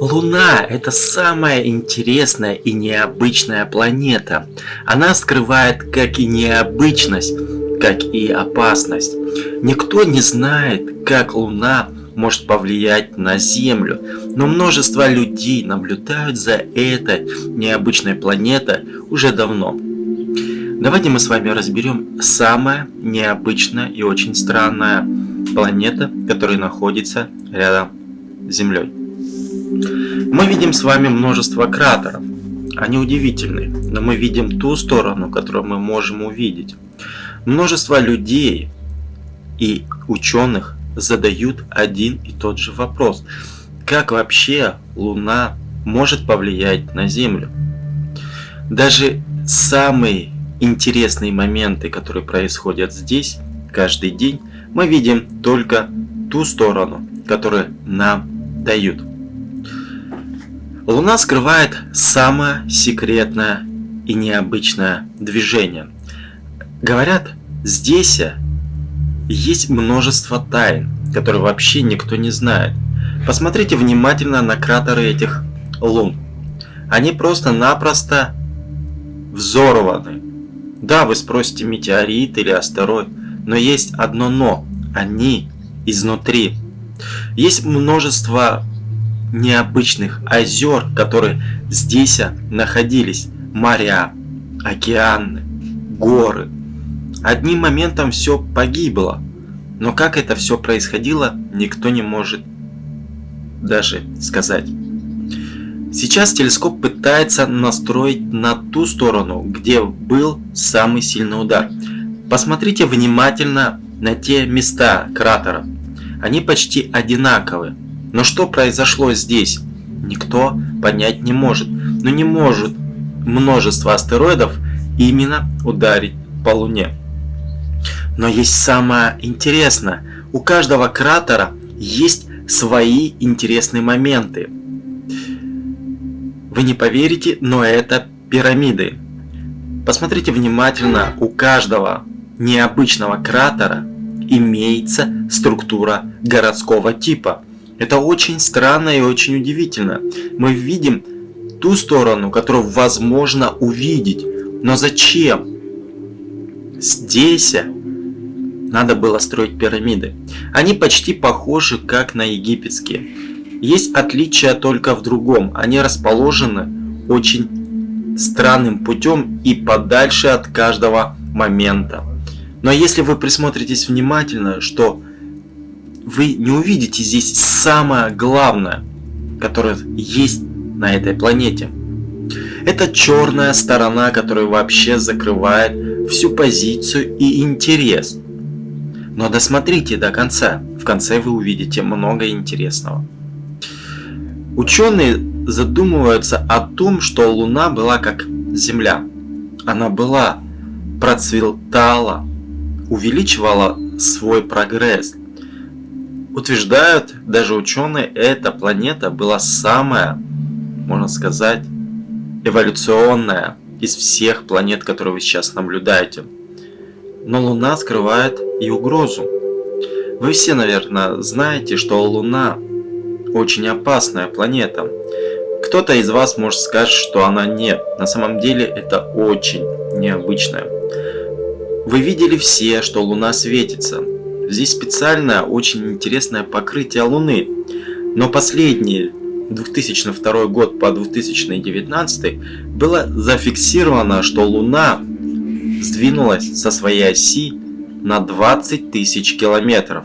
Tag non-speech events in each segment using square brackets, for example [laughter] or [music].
Луна – это самая интересная и необычная планета. Она скрывает как и необычность, как и опасность. Никто не знает, как Луна может повлиять на Землю, но множество людей наблюдают за этой необычной планетой уже давно. Давайте мы с вами разберем самая необычная и очень странная планета, которая находится рядом с Землей. Мы видим с вами множество кратеров. Они удивительны, но мы видим ту сторону, которую мы можем увидеть. Множество людей и ученых задают один и тот же вопрос. Как вообще Луна может повлиять на Землю? Даже самые интересные моменты, которые происходят здесь, каждый день, мы видим только ту сторону, которую нам дают. Луна скрывает самое секретное и необычное движение. Говорят, здесь есть множество тайн, которые вообще никто не знает. Посмотрите внимательно на кратеры этих лун. Они просто-напросто взорваны. Да, вы спросите метеорит или астероид, но есть одно но. Они изнутри. Есть множество необычных озер, которые здесь находились. Моря, океаны, горы. Одним моментом все погибло. Но как это все происходило, никто не может даже сказать. Сейчас телескоп пытается настроить на ту сторону, где был самый сильный удар. Посмотрите внимательно на те места кратера. Они почти одинаковые. Но что произошло здесь, никто понять не может. Но не может множество астероидов именно ударить по Луне. Но есть самое интересное. У каждого кратера есть свои интересные моменты. Вы не поверите, но это пирамиды. Посмотрите внимательно, у каждого необычного кратера имеется структура городского типа. Это очень странно и очень удивительно. Мы видим ту сторону, которую возможно увидеть. Но зачем? Здесь надо было строить пирамиды. Они почти похожи как на египетские. Есть отличия только в другом. Они расположены очень странным путем и подальше от каждого момента. Но если вы присмотритесь внимательно, что вы не увидите здесь самое главное, которое есть на этой планете. Это черная сторона, которая вообще закрывает всю позицию и интерес. Но досмотрите до конца, в конце вы увидите много интересного. Ученые задумываются о том, что Луна была как Земля. Она была, процветала, увеличивала свой прогресс – Утверждают даже ученые, эта планета была самая, можно сказать, эволюционная из всех планет, которые вы сейчас наблюдаете. Но Луна скрывает и угрозу. Вы все, наверное, знаете, что Луна очень опасная планета. Кто-то из вас может сказать, что она нет. На самом деле это очень необычная. Вы видели все, что Луна светится. Здесь специальное, очень интересное покрытие Луны. Но последние 2002 год по 2019 было зафиксировано, что Луна сдвинулась со своей оси на 20 тысяч километров.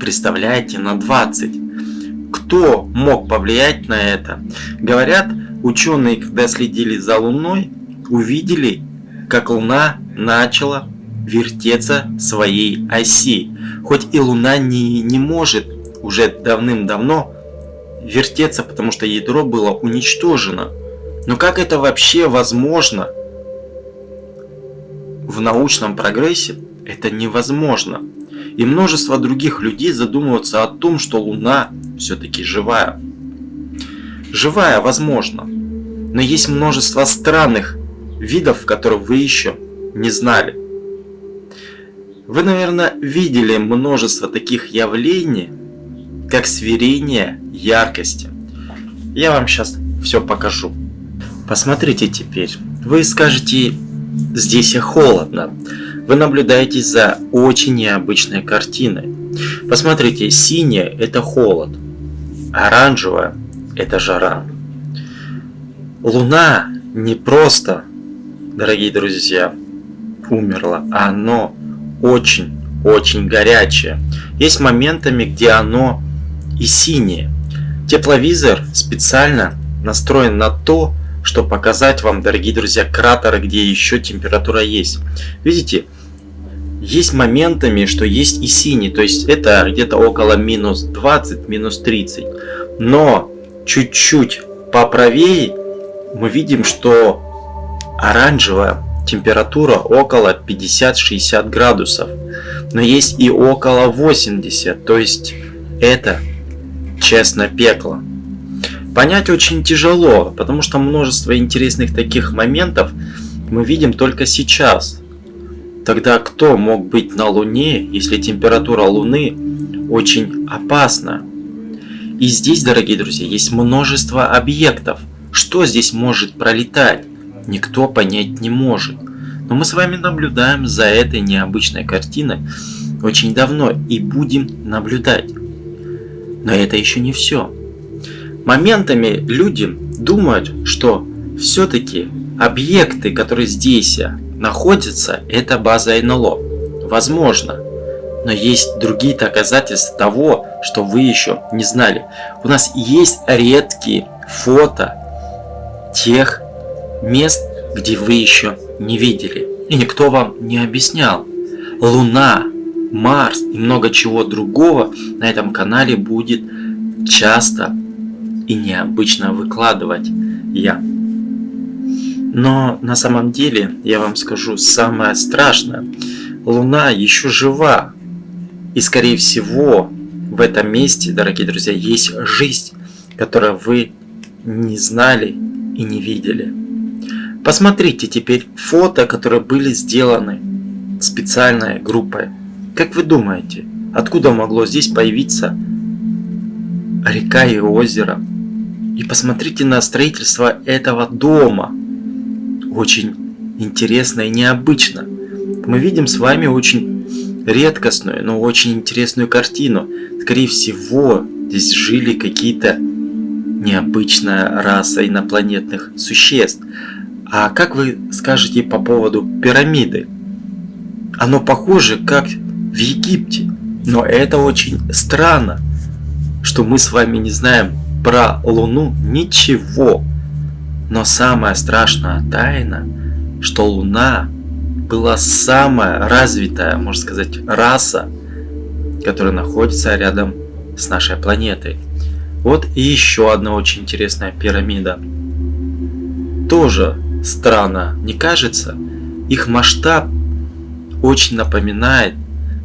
Представляете, на 20. Кто мог повлиять на это? Говорят, ученые, когда следили за Луной, увидели, как Луна начала вертеться своей оси. Хоть и Луна не, не может уже давным-давно вертеться, потому что ядро было уничтожено. Но как это вообще возможно? В научном прогрессе это невозможно. И множество других людей задумываются о том, что Луна все-таки живая. Живая, возможно. Но есть множество странных видов, которые вы еще не знали. Вы, наверное, видели множество таких явлений, как свирение яркости. Я вам сейчас все покажу. Посмотрите теперь. Вы скажете, здесь и холодно. Вы наблюдаете за очень необычной картиной. Посмотрите, синее это холод, оранжевое это жара. Луна не просто, дорогие друзья, умерла, а оно очень-очень горячее. Есть моментами, где оно и синее. Тепловизор специально настроен на то, чтобы показать вам, дорогие друзья, кратеры, где еще температура есть. Видите, есть моментами, что есть и синий, то есть это где-то около минус 20, минус 30. Но чуть-чуть поправее мы видим, что оранжевая температура около 50-60 градусов. Но есть и около 80, то есть это честно пекло. Понять очень тяжело, потому что множество интересных таких моментов мы видим только сейчас. Тогда кто мог быть на Луне, если температура Луны очень опасна? И здесь, дорогие друзья, есть множество объектов. Что здесь может пролетать? Никто понять не может. Но мы с вами наблюдаем за этой необычной картиной очень давно и будем наблюдать. Но это еще не все. Моментами люди думают, что все-таки объекты, которые здесь находятся, это база НЛО. Возможно. Но есть другие доказательства того, что вы еще не знали. У нас есть редкие фото тех мест, где вы еще не видели. И никто вам не объяснял. Луна, Марс и много чего другого на этом канале будет часто и необычно выкладывать я. Но на самом деле, я вам скажу, самое страшное, Луна еще жива, и скорее всего в этом месте, дорогие друзья, есть жизнь, которую вы не знали и не видели. Посмотрите теперь фото, которые были сделаны специальной группой. Как вы думаете, откуда могло здесь появиться река и озеро? И посмотрите на строительство этого дома. Очень интересно и необычно. Мы видим с вами очень редкостную, но очень интересную картину. Скорее всего, здесь жили какие-то необычная раса инопланетных существ. А как вы скажете по поводу пирамиды? Оно похоже, как в Египте. Но это очень странно, что мы с вами не знаем про Луну ничего. Но самая страшная тайна, что Луна была самая развитая, можно сказать, раса, которая находится рядом с нашей планетой. Вот и еще одна очень интересная пирамида. Тоже странно, не кажется? Их масштаб очень напоминает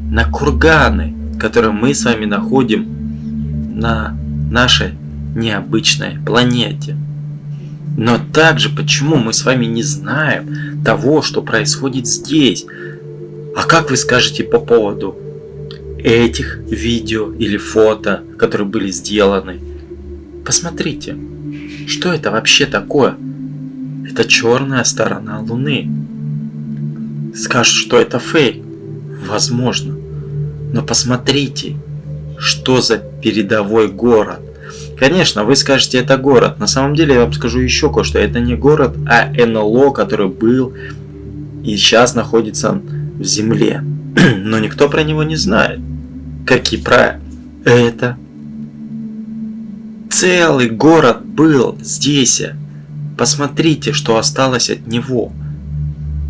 на курганы, которые мы с вами находим на нашей необычной планете. Но также почему мы с вами не знаем того, что происходит здесь? А как вы скажете по поводу этих видео или фото, которые были сделаны? Посмотрите, что это вообще такое? Это черная сторона Луны. Скажут, что это фейк. Возможно. Но посмотрите, что за передовой город. Конечно, вы скажете, это город. На самом деле, я вам скажу еще кое-что. Это не город, а НЛО, который был и сейчас находится в земле. [clears throat] Но никто про него не знает. Как и про это. Целый город был здесь. Посмотрите, что осталось от него.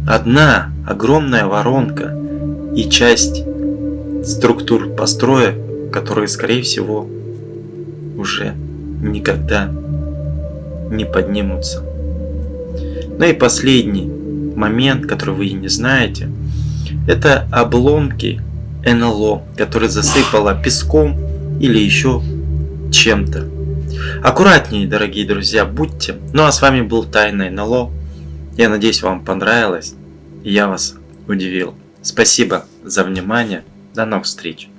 Одна огромная воронка и часть структур построек, которые, скорее всего, уже никогда не поднимутся. Ну и последний момент, который вы не знаете, это обломки НЛО, которые засыпало песком или еще чем-то. Аккуратнее, дорогие друзья, будьте. Ну а с вами был Тайный НЛО. Я надеюсь, вам понравилось. Я вас удивил. Спасибо за внимание. До новых встреч.